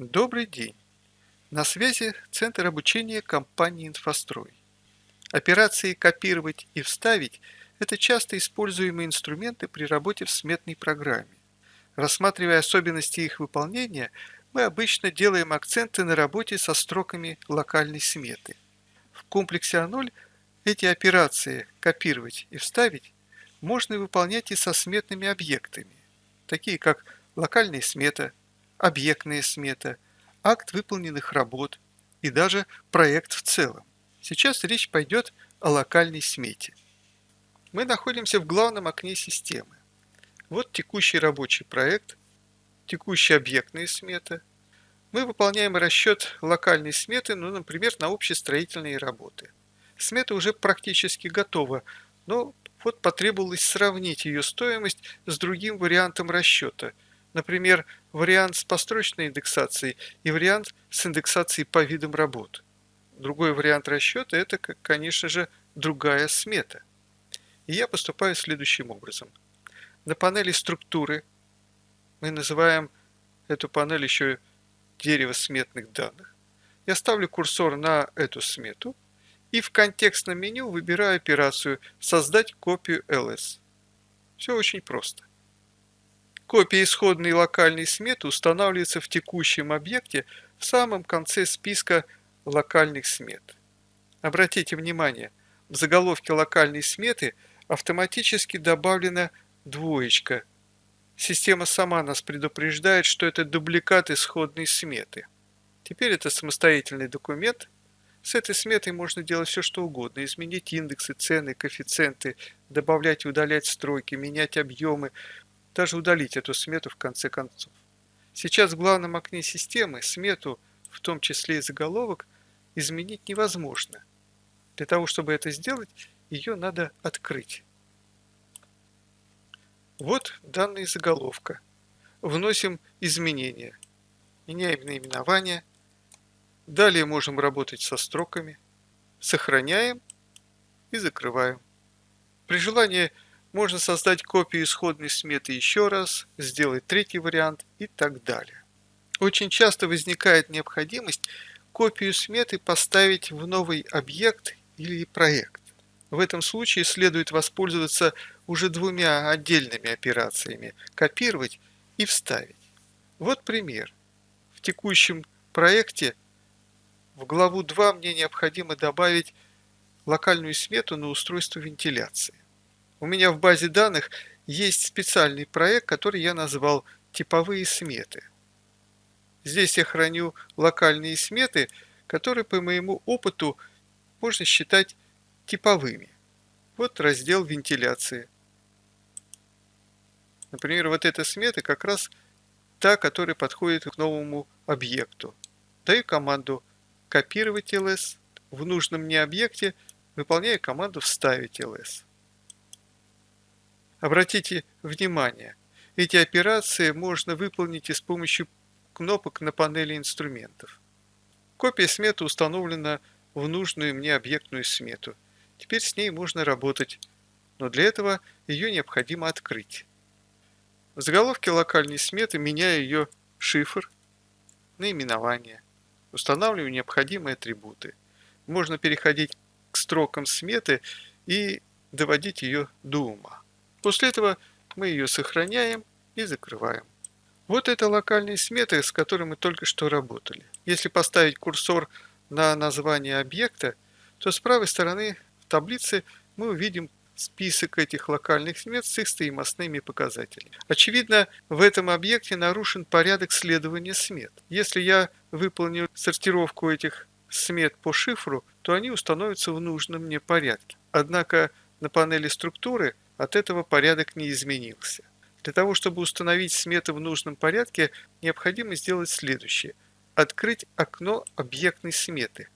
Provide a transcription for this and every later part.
Добрый день! На связи Центр обучения компании «Инфострой». Операции «Копировать» и «Вставить» – это часто используемые инструменты при работе в сметной программе. Рассматривая особенности их выполнения, мы обычно делаем акценты на работе со строками локальной сметы. В комплексе А0 эти операции «Копировать» и «Вставить» можно выполнять и со сметными объектами, такие как локальная смета, объектная смета, акт выполненных работ и даже проект в целом. Сейчас речь пойдет о локальной смете. Мы находимся в главном окне системы. Вот текущий рабочий проект, текущая объектная смета. Мы выполняем расчет локальной сметы, ну, например, на общестроительные работы. Смета уже практически готова, но вот потребовалось сравнить ее стоимость с другим вариантом расчета – Например, вариант с построчной индексацией и вариант с индексацией по видам работ. Другой вариант расчета – это, конечно же, другая смета. И я поступаю следующим образом. На панели структуры мы называем эту панель еще дерево сметных данных. Я ставлю курсор на эту смету и в контекстном меню выбираю операцию «Создать копию LS». Все очень просто. Копия исходной локальной сметы устанавливается в текущем объекте в самом конце списка локальных смет. Обратите внимание, в заголовке локальной сметы автоматически добавлена двоечка. Система сама нас предупреждает, что это дубликат исходной сметы. Теперь это самостоятельный документ. С этой сметой можно делать все, что угодно. Изменить индексы, цены, коэффициенты, добавлять и удалять строки, менять объемы, даже удалить эту смету в конце концов. Сейчас в главном окне системы смету, в том числе и заголовок, изменить невозможно. Для того, чтобы это сделать, ее надо открыть. Вот данные заголовка. Вносим изменения. Меняем наименование. Далее можем работать со строками. Сохраняем и закрываем. При желании можно создать копию исходной сметы еще раз, сделать третий вариант и так далее. Очень часто возникает необходимость копию сметы поставить в новый объект или проект. В этом случае следует воспользоваться уже двумя отдельными операциями – копировать и вставить. Вот пример. В текущем проекте в главу 2 мне необходимо добавить локальную смету на устройство вентиляции. У меня в базе данных есть специальный проект, который я назвал «Типовые сметы». Здесь я храню локальные сметы, которые по моему опыту можно считать типовыми. Вот раздел вентиляции. Например, вот эта смета как раз та, которая подходит к новому объекту. Даю команду «Копировать ls», в нужном мне объекте выполняю команду «Вставить ls». Обратите внимание, эти операции можно выполнить и с помощью кнопок на панели инструментов. Копия сметы установлена в нужную мне объектную смету. Теперь с ней можно работать, но для этого ее необходимо открыть. В заголовке локальной сметы меняю ее шифр, наименование, устанавливаю необходимые атрибуты. Можно переходить к строкам сметы и доводить ее до ума. После этого мы ее сохраняем и закрываем. Вот это локальные сметы, с которыми мы только что работали. Если поставить курсор на название объекта, то с правой стороны в таблице мы увидим список этих локальных смет с их стоимостными показателями. Очевидно, в этом объекте нарушен порядок следования смет. Если я выполню сортировку этих смет по шифру, то они установятся в нужном мне порядке. Однако на панели структуры – от этого порядок не изменился. Для того, чтобы установить сметы в нужном порядке, необходимо сделать следующее. Открыть окно объектной сметы.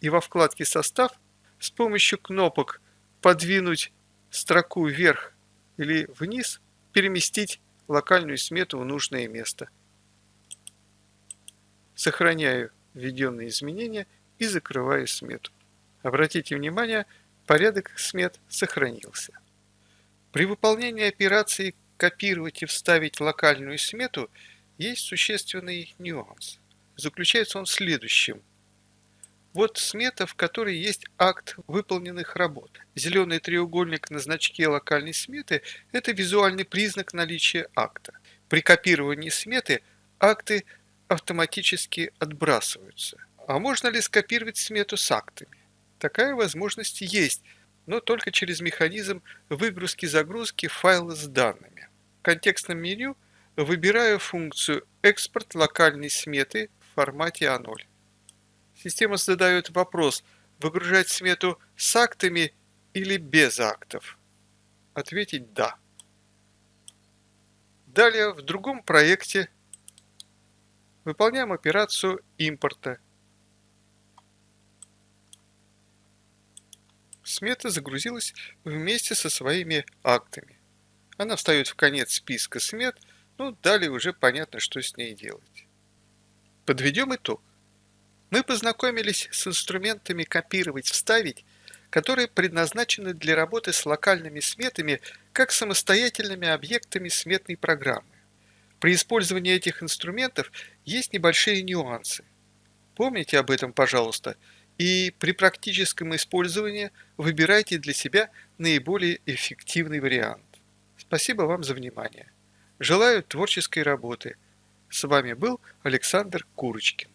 И во вкладке «Состав» с помощью кнопок «Подвинуть строку вверх» или «Вниз» переместить локальную смету в нужное место. Сохраняю введенные изменения и закрываю смету. Обратите внимание, Порядок смет сохранился. При выполнении операции «Копировать и вставить локальную смету» есть существенный нюанс. Заключается он в следующем. Вот смета, в которой есть акт выполненных работ. Зеленый треугольник на значке локальной сметы – это визуальный признак наличия акта. При копировании сметы акты автоматически отбрасываются. А можно ли скопировать смету с актами? Такая возможность есть, но только через механизм выгрузки-загрузки файла с данными. В контекстном меню выбираю функцию «Экспорт локальной сметы» в формате А0. Система задает вопрос, выгружать смету с актами или без актов. Ответить «Да». Далее в другом проекте выполняем операцию импорта. Смета загрузилась вместе со своими актами. Она встает в конец списка смет, ну далее уже понятно, что с ней делать. Подведем итог. Мы познакомились с инструментами копировать-вставить, которые предназначены для работы с локальными сметами как самостоятельными объектами сметной программы. При использовании этих инструментов есть небольшие нюансы. Помните об этом, пожалуйста, и при практическом использовании выбирайте для себя наиболее эффективный вариант. Спасибо вам за внимание. Желаю творческой работы. С вами был Александр Курочкин.